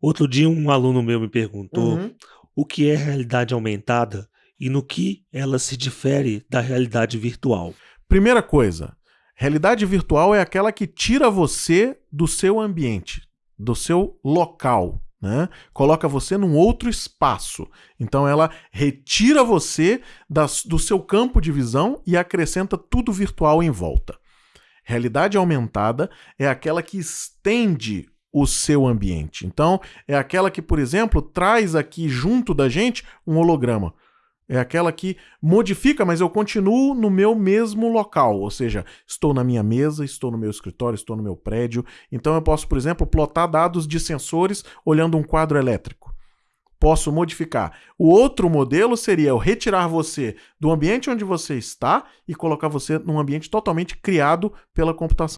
Outro dia um aluno meu me perguntou Uhum. o que é realidade aumentada e no que ela se difere da realidade virtual. Primeira coisa, realidade virtual é aquela que tira você do seu ambiente, do seu local, né? Coloca você num outro espaço. Então ela retira você das- do seu campo de visão e acrescenta tudo virtual em volta. Realidade aumentada é aquela que estende o seu ambiente. Então, é aquela que, por exemplo, traz aqui junto da gente um holograma. É aquela que modifica, mas eu continuo no meu mesmo local. Ou seja, estou na minha mesa, estou no meu escritório, estou no meu prédio. Então eu posso, por exemplo, plotar dados de sensores olhando um quadro elétrico. Posso modificar. O outro modelo seria eu retirar você do ambiente onde você está e colocar você num ambiente totalmente criado pela computação.